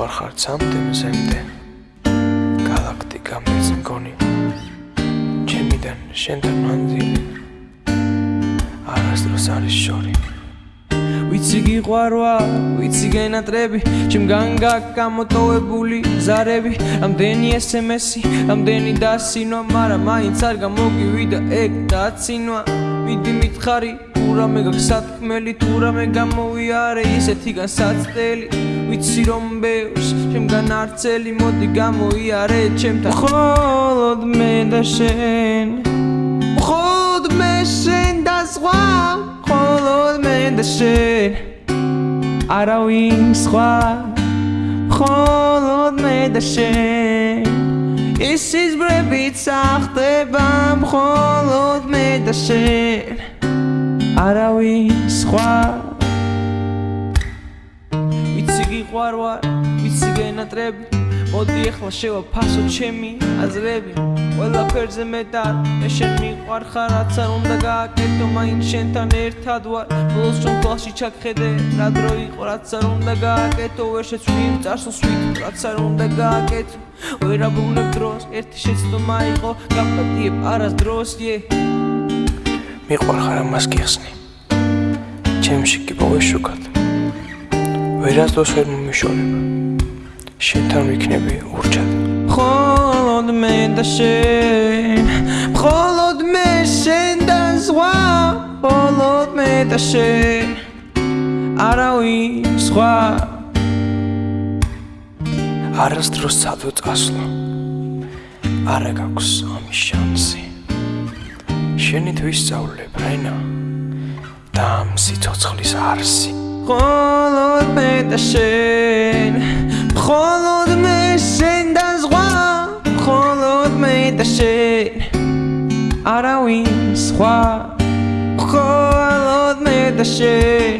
მიყვარხარ ცამდე მზემდე galaktika მეც მგონი. ჩემიდან შენთან მანძილი. არასდროს არის შორი. ვიცი გიყვარვა ვიცი გენატრები ჩემგან გაკამოტოვებული ზარები. ამდენი SMS-ი ამდენი დასინვა მაგრამ მაინც არ გამოგივიდა ეგ დაცინვა. მიდი მითხარი თურამე გასათქმელი თურამე გამოვიარე ისეთი გასაცდელი ვიცი რომ ბევრს ჩემგან არცელი მოდი გამოიარე ჩემთან. მხოლოდ მე და შენ. მხოლოდ მე შენ და სხვა. მხოლოდ მე და შენ. არავინ სხვა. მხოლოდ მე და შენ. ის ის ბრებიც ახტება მხოლოდ მე და შენ არავინ სხვა. ვიცი გიყვარვარ ვიცი გენატრები. მოდი ახლა შევაფასო ჩემი აზრები. ყველაფერზე მეტად მე შენ მიყვარხარ რაც არ უნდა გააკეთო მაინც შენთან ერთად ვარ. ბოლოს რომ თვალში ჩაგხედე რა დრო იყო რაც არ უნდა გააკეთო. ვერ შეცვლი წარსულს ვით რაც არ უნდა გააკეთო. ვერ აბრუნებ დროს ერთი შეცდომა იყო. გაპატიებ არასდროს ე. მიყვარხარ ამას გიხსნი ჩემში კი პოვეშუკად ვერასდროს ვერ მომიშორებ შენთან ვიქნები ურჩად. ხოლოდ მე და შენ ხოლოდ მე შენ და ზღვა ხოლოდ მე და შენ არავინ სხვა არასდროს სადო წასვლა. არა გაქვს ამის შანსი. შენით ვისწავლებ რაინა და ამ სიცოცხლის არსი. ხოლოდ მე და შენ ხოლოდ მე შენ და ზღვა. ხოლოდ მე და შენ არავინ სხვა. ხოლოდ მე და შენ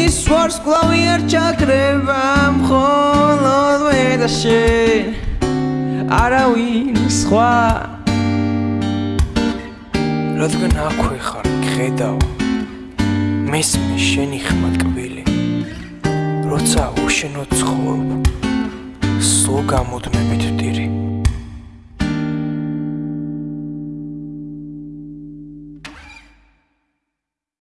ის ვარს კლავი არ ჩაკრება. ხოლოდ მე და შენ არავინ სხვა. რადგან აქვე ხარ ხედავ მესმე შენი ხმა კბილი როცა უშენო ცხოვრობ სულ გამოდმებით ვტირი